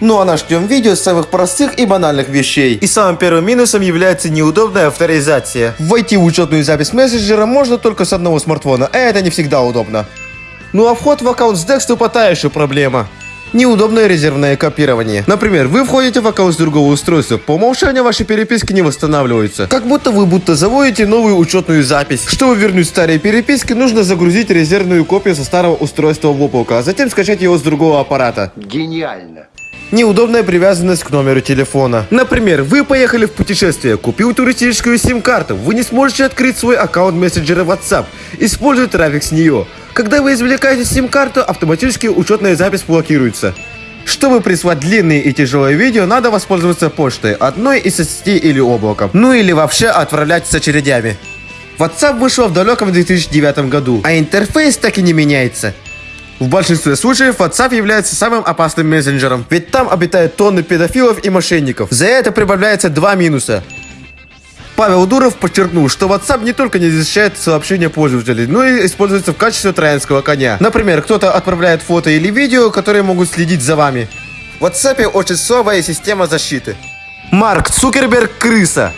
Ну а начнем видео с самых простых и банальных вещей. И самым первым минусом является неудобная авторизация. Войти в учетную запись мессенджера можно только с одного смартфона, а это не всегда удобно. Ну а вход в аккаунт с декстопа та еще проблема. Неудобное резервное копирование. Например, вы входите в аккаунт с другого устройства, по умолчанию ваши переписки не восстанавливаются. Как будто вы будто заводите новую учетную запись. Чтобы вернуть старые переписки, нужно загрузить резервную копию со старого устройства в облако, а затем скачать его с другого аппарата. Гениально. Неудобная привязанность к номеру телефона. Например, вы поехали в путешествие, купил туристическую сим-карту, вы не сможете открыть свой аккаунт мессенджера WhatsApp, используя трафик с нее. Когда вы извлекаете сим-карту, автоматически учетная запись блокируется. Чтобы прислать длинные и тяжелые видео, надо воспользоваться почтой, одной из соцсетей или облаком. Ну или вообще отправлять с очередями. WhatsApp вышел в далеком 2009 году, а интерфейс так и не меняется. В большинстве случаев WhatsApp является самым опасным мессенджером, ведь там обитают тонны педофилов и мошенников. За это прибавляется два минуса. Павел Дуров подчеркнул, что WhatsApp не только не защищает сообщения пользователей, но и используется в качестве троянского коня. Например, кто-то отправляет фото или видео, которые могут следить за вами. В WhatsApp очень слабая система защиты. Марк Цукерберг – крыса.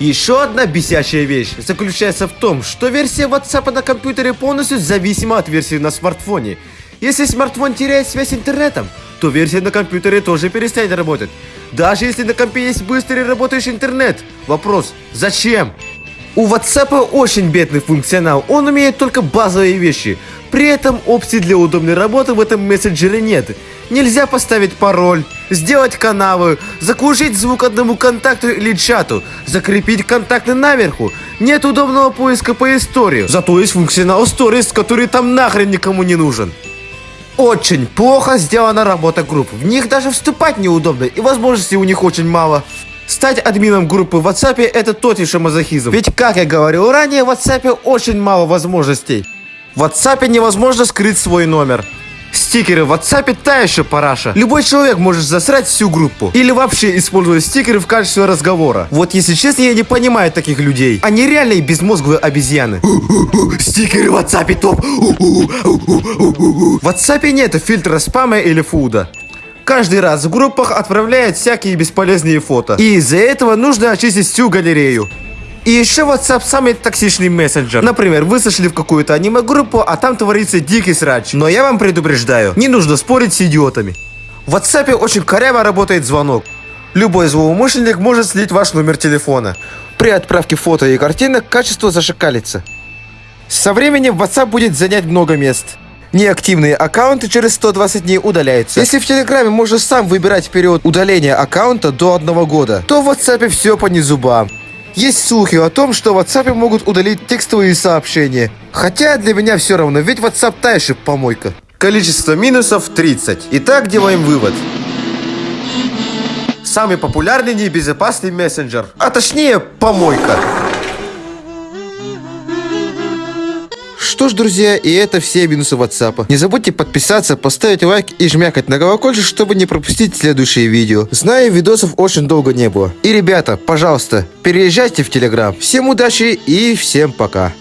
Еще одна бесячая вещь заключается в том, что версия WhatsApp на компьютере полностью зависима от версии на смартфоне. Если смартфон теряет связь с интернетом, то версия на компьютере тоже перестанет работать. Даже если на компе есть быстрый работающий интернет. Вопрос, зачем? У WhatsApp очень бедный функционал, он умеет только базовые вещи. При этом опций для удобной работы в этом мессенджере нет. Нельзя поставить пароль, сделать канавы, заглушить звук одному контакту или чату, закрепить контакты наверху. Нет удобного поиска по истории. Зато есть функционал Stories, который там нахрен никому не нужен. Очень плохо сделана работа групп. В них даже вступать неудобно, и возможностей у них очень мало. Стать админом группы в WhatsApp это тот еще мазохизм. Ведь, как я говорил ранее, в WhatsApp очень мало возможностей. В WhatsApp невозможно скрыть свой номер. Стикеры в WhatsApp та еще параша. Любой человек может засрать всю группу. Или вообще использовать стикеры в качестве разговора. Вот если честно, я не понимаю таких людей. Они реальные безмозглые обезьяны. Стикеры в WhatsApp топ. В WhatsApp нет фильтра спама или фуда. Каждый раз в группах отправляют всякие бесполезные фото. И из-за этого нужно очистить всю галерею. И еще WhatsApp самый токсичный мессенджер. Например, вы сошли в какую-то аниме-группу, а там творится дикий срач. Но я вам предупреждаю, не нужно спорить с идиотами. В WhatsApp очень коряво работает звонок. Любой злоумышленник может слить ваш номер телефона. При отправке фото и картинок качество зашикалится. Со временем WhatsApp будет занять много мест. Неактивные аккаунты через 120 дней удаляются. Если в Телеграме можно сам выбирать период удаления аккаунта до одного года, то в WhatsApp все по незубам. Есть слухи о том, что в WhatsApp могут удалить текстовые сообщения. Хотя для меня все равно, ведь WhatsApp та еще помойка. Количество минусов 30. Итак, делаем вывод. Самый популярный небезопасный мессенджер. А точнее, помойка. Что ж, друзья, и это все минусы WhatsApp. Не забудьте подписаться, поставить лайк и жмякать на колокольчик, чтобы не пропустить следующие видео. Знаю, видосов очень долго не было. И, ребята, пожалуйста, переезжайте в Telegram. Всем удачи и всем пока.